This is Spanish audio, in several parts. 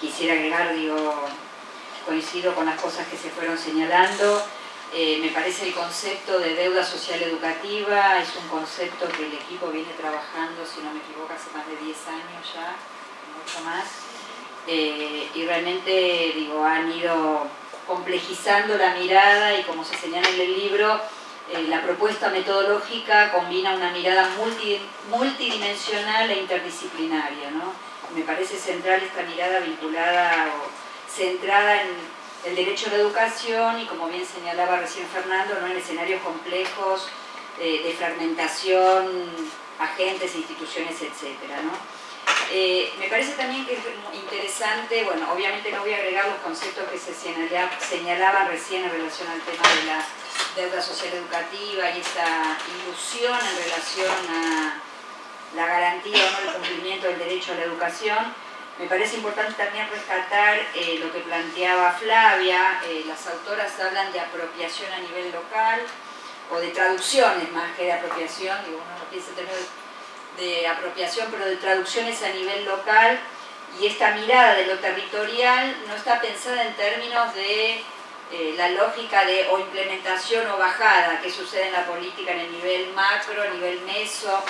Quisiera agregar, digo, coincido con las cosas que se fueron señalando. Eh, me parece el concepto de deuda social educativa es un concepto que el equipo viene trabajando, si no me equivoco, hace más de 10 años ya, mucho más. Eh, y realmente, digo, han ido complejizando la mirada y como se señala en el libro, eh, la propuesta metodológica combina una mirada multidimensional e interdisciplinaria. ¿no? Me parece central esta mirada vinculada o centrada en el derecho a la educación y como bien señalaba recién Fernando, ¿no? en escenarios complejos eh, de fragmentación, agentes, instituciones, etc. Eh, me parece también que es interesante, bueno, obviamente no voy a agregar los conceptos que se señalaban recién en relación al tema de la deuda social educativa y esta ilusión en relación a la garantía o no del cumplimiento del derecho a la educación. Me parece importante también rescatar eh, lo que planteaba Flavia, eh, las autoras hablan de apropiación a nivel local, o de traducciones más que de apropiación, digo, uno no piensa en términos de apropiación, pero de traducciones a nivel local y esta mirada de lo territorial no está pensada en términos de eh, la lógica de o implementación o bajada que sucede en la política en el nivel macro, a nivel meso,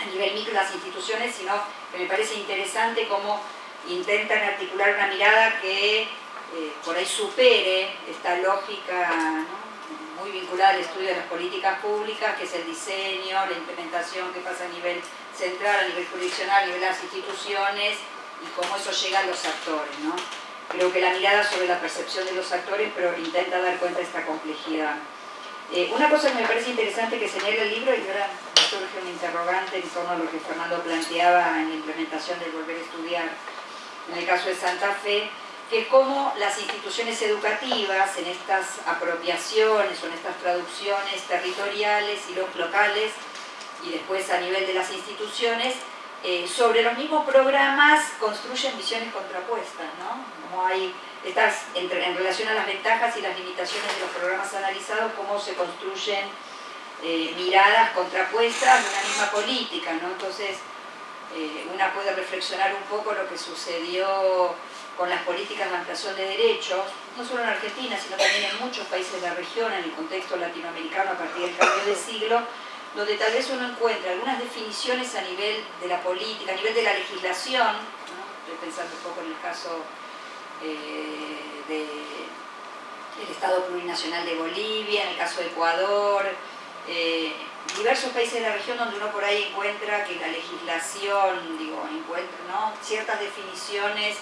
a nivel micro las instituciones, sino que me parece interesante cómo intentan articular una mirada que eh, por ahí supere esta lógica muy vinculada al estudio de las políticas públicas, que es el diseño, la implementación que pasa a nivel central, a nivel jurisdiccional, a nivel de las instituciones y cómo eso llega a los actores. ¿no? Creo que la mirada sobre la percepción de los actores, pero intenta dar cuenta de esta complejidad. Eh, una cosa que me parece interesante que señala el libro, y ahora surge un interrogante en torno a lo que Fernando planteaba en la implementación del volver a estudiar, en el caso de Santa Fe, que es cómo las instituciones educativas en estas apropiaciones o en estas traducciones territoriales y locales y después a nivel de las instituciones, eh, sobre los mismos programas construyen visiones contrapuestas, ¿no? Como hay estas, en, relación a las ventajas y las limitaciones de los programas analizados, cómo se construyen eh, miradas contrapuestas de una misma política, ¿no? Entonces, eh, una puede reflexionar un poco lo que sucedió con las políticas de ampliación de derechos, no solo en Argentina, sino también en muchos países de la región, en el contexto latinoamericano a partir del cambio de siglo, donde tal vez uno encuentra algunas definiciones a nivel de la política, a nivel de la legislación, estoy pensando un poco en el caso eh, del Estado Plurinacional de Bolivia, en el caso de Ecuador, eh, diversos países de la región donde uno por ahí encuentra que la legislación, digo, encuentra ¿no? ciertas definiciones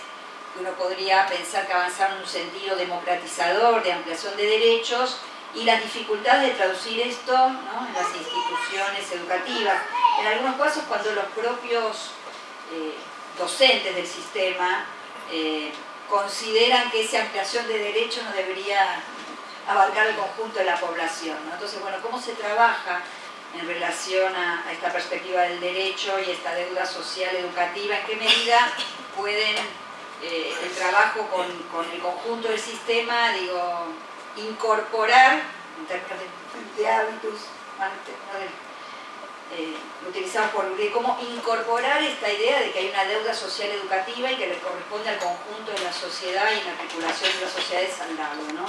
que uno podría pensar que avanzaron en un sentido democratizador, de ampliación de derechos, y las dificultades de traducir esto en las instituciones educativas. En algunos casos cuando los propios eh, docentes del sistema eh, consideran que esa ampliación de derechos no debería abarcar el conjunto de la población. Entonces, bueno, ¿cómo se trabaja en relación a, esta perspectiva del derecho y esta deuda social educativa? ¿En qué medida pueden eh, el trabajo con, con el conjunto del sistema, digo, incorporar, en términos de, hábitos, eh, utilizados por Uribe, cómo incorporar esta idea de que hay una deuda social educativa y que le corresponde al conjunto de la sociedad y en la articulación de las sociedades al lado. ¿no?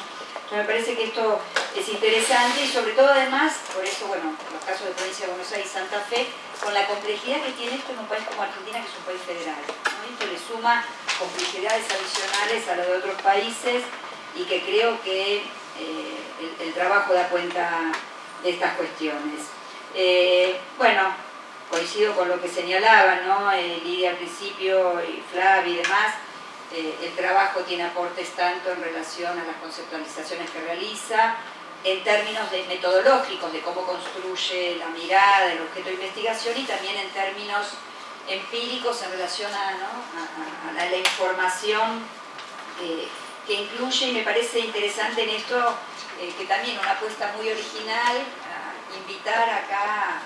Entonces me parece que esto es interesante y sobre todo además, por eso, bueno, los casos de provincia de Buenos Aires y Santa Fe, con la complejidad que tiene esto en un país como Argentina, que es un país federal. Esto le suma complejidades adicionales a lo de otros países y que creo que eh, el, trabajo da cuenta de estas cuestiones. Eh, bueno, coincido con lo que señalaba, ¿no? Eh, Lidia al principio y Flavia y demás, el trabajo tiene aportes tanto en relación a las conceptualizaciones que realiza, en términos de metodológicos, de cómo construye la mirada del objeto de investigación y también en términos empíricos en relación a, la información que incluye, y me parece interesante en esto, eh, que también una apuesta muy original, acá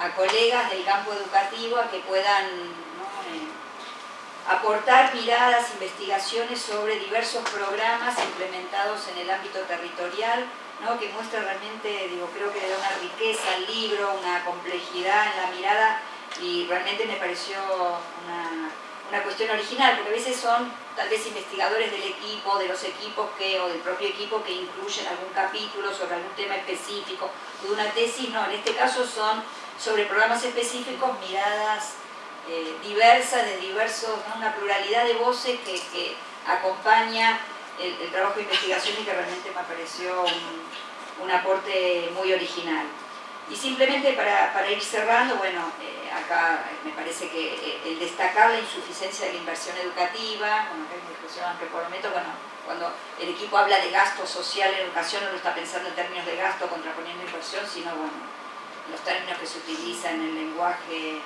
a colegas del campo educativo a que puedan eh, aportar miradas, investigaciones sobre diversos programas implementados en el ámbito territorial, que muestra realmente, digo, creo que le da una riqueza al libro, una complejidad en la mirada y realmente me pareció una una cuestión original, porque a veces son tal vez investigadores del equipo, de los equipos que, o del propio equipo que incluyen algún capítulo sobre algún tema específico de una tesis, no, en este caso son sobre programas específicos, miradas eh, diversas, de diversos, una pluralidad de voces que, acompaña el, trabajo de investigación y que realmente me pareció un aporte muy original. Y simplemente para, ir cerrando, bueno, eh, acá me parece que eh, el destacar la insuficiencia de la inversión educativa, bueno, que es discusión que prometo, bueno, cuando el equipo habla de gasto social en educación no lo está pensando en términos de gasto contraponiendo inversión, sino bueno, los términos que se utilizan en el lenguaje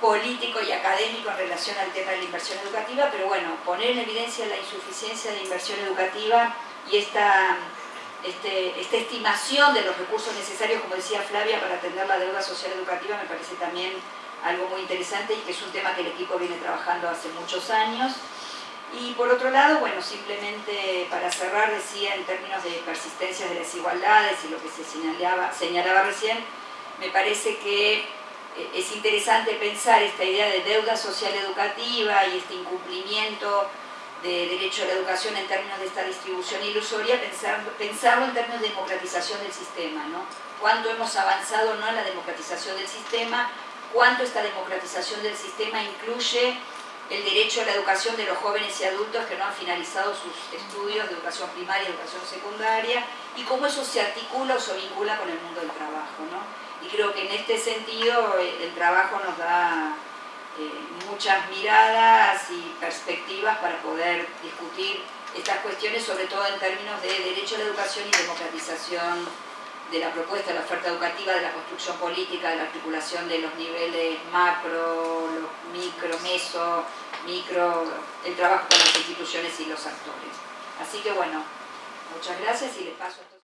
político y académico en relación al tema de la inversión educativa, pero bueno, poner en evidencia la insuficiencia de inversión educativa y esta este, esta estimación de los recursos necesarios, como decía Flavia, para atender la deuda social educativa me parece también algo muy interesante y que es un tema que el equipo viene trabajando hace muchos años. Y por otro lado, bueno, simplemente para cerrar decía en términos de persistencia de desigualdades y lo que se señalaba, señalaba recién, me parece que eh, es interesante pensar esta idea de deuda social educativa y este incumplimiento de derecho a la educación en términos de esta distribución ilusoria, pensarlo en términos de democratización del sistema, ¿no? Cuánto hemos avanzado no en la democratización del sistema, cuánto esta democratización del sistema incluye el derecho a la educación de los jóvenes y adultos que no han finalizado sus estudios de educación primaria educación secundaria y cómo eso se articula o se vincula con el mundo del trabajo. ¿no? Y creo que en este sentido el trabajo nos da eh, muchas miradas y perspectivas para poder discutir estas cuestiones, sobre todo en términos de derecho a la educación y democratización de la propuesta de la oferta educativa, de la construcción política, de la articulación de los niveles macro, micro, meso, micro, el trabajo con las instituciones y los actores. Así que bueno, muchas gracias y les paso a